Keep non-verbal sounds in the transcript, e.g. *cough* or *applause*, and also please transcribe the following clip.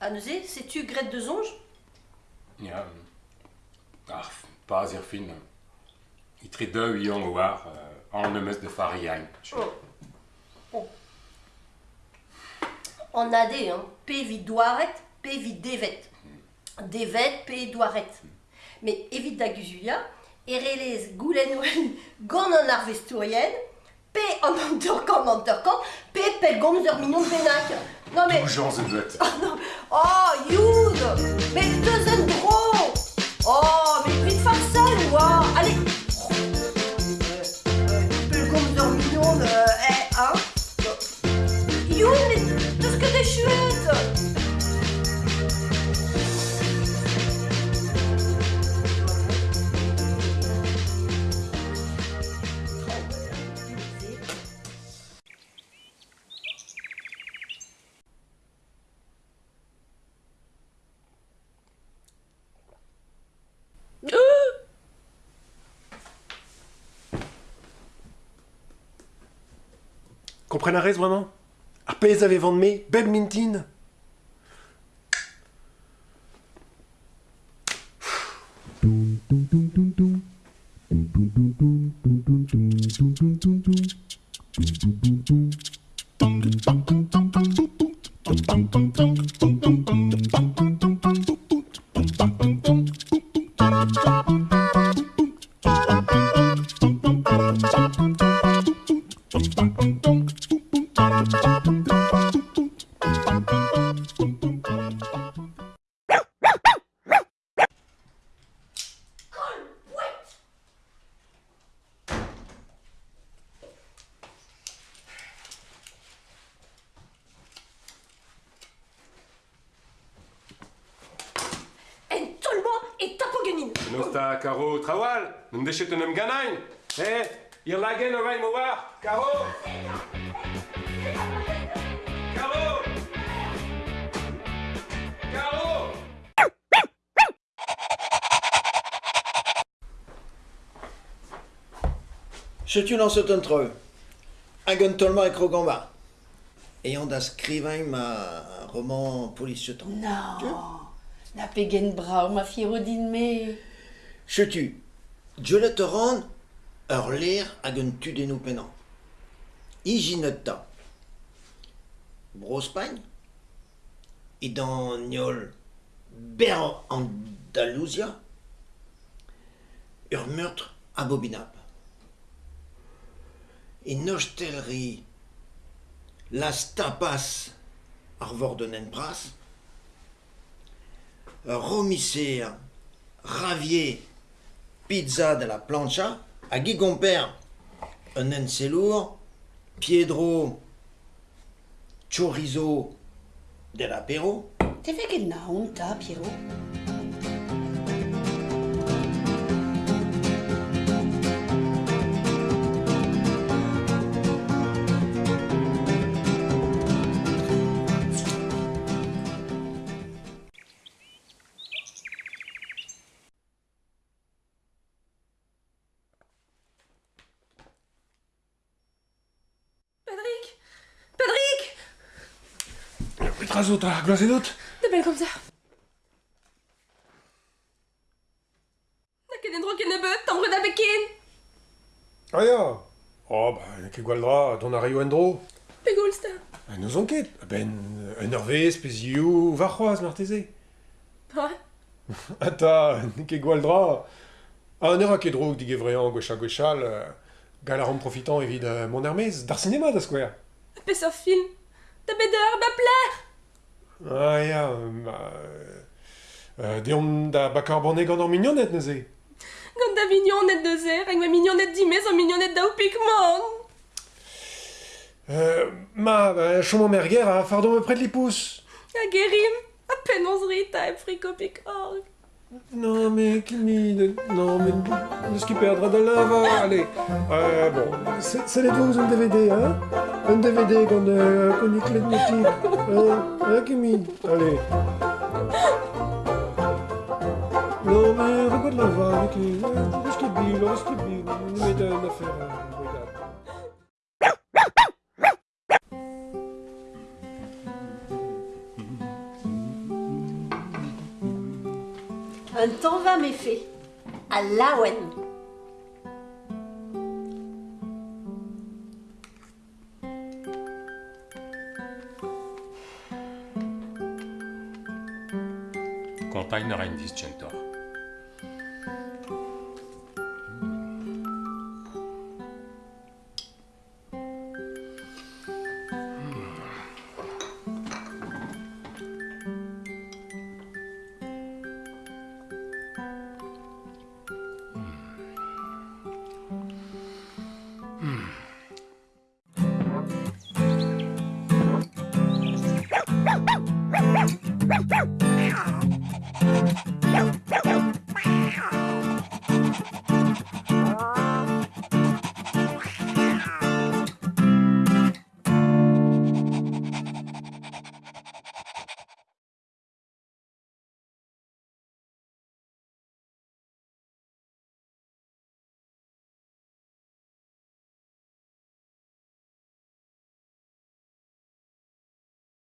Aneuzet, sais-tu Grete de Zonge Ya, ar paz er fin. Itret deu ion oar an nemeus de fariañ. Oh. Fariain. En adé, hein. P vit doaret, P vit devet. P doaret. Mais évite d'aguzulia, erelez goulenwen gant an arvestourien, P en anterkan anterkan, P pel gomz ur mignon penak. Non mais... Jean *laughs* ze. Oh Oh, Youd Mais deux Comprenez raison vraiment Ar pez avez vant me, beb mintin Nosta Caro Trawal, un homme ganain. Eh, ir lagen o vain war. Caro Caro Caro Setu lan seut un treu. Hag un tolma e krogamba. Ayant skrivañ ma roman polisietan. Non, pegen brao ma me. Setu, diolet ur ler hag un tudennoù pennan. Ijinet ta. Brospagne E dan niol ber Andalusia ur meurtre abominable. E nostelri las tapas ar vordonen bras, ur romisser ravier pizza de la plancha, a gigomper un enselour, piedro chorizo de l'apéro, Te fe ket na hon Tra zo, tra, glase dot Da bel komza. Da ket en dro ken e beut, tambre da beken Ah ya Oh, ben, ne ket gwal dra, don a reio en dro. Pe gulz da ben, un arvez, pe varroise, va c'hoaz, *laughs* Ata, ne ket gwal dra. Ha, un eur a ket drog dig evrean gwecha gwechal, profitant evit mon armez, dar sinema da skwer. Pe sa film, da bet ur, ba plaire Ah ya, ma... Euh, deon da bakar banne gant ar mignonnet neuze. Gant da mignonet zer, hag ma mignonet dimez an mignonet da oupik man Euh, ma, bah, chomo merger a fardon me pret lipous. A gerim, a pen onz rita e friko pik org Non, mais Kimi, non, mais ne ce qui perdra de lava, allez. Euh, bon, c'est les 12 un DVD, hein Un DVD qu'on euh, clé de motif. Hein, hein, Kimi? Allez. Non, mais regarde lava avec les... euh, ce qui est bien. Mais d'une affaire, Un temps va méfait. À Lawen. Container ein Viscentor.